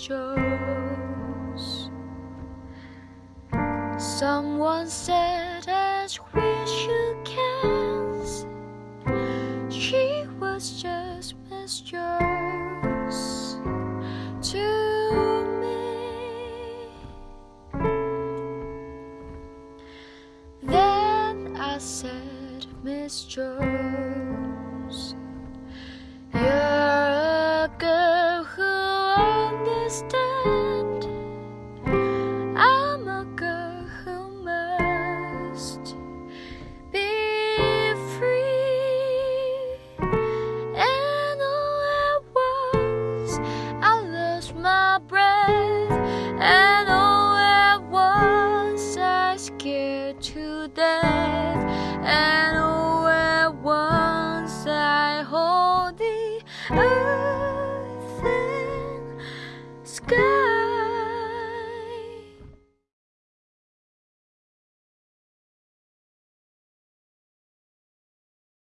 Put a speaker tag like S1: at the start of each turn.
S1: gestures. Someone said as we you can. she was just mistress to me. Then I said, mistress. Breath. And all at once, I scared to death.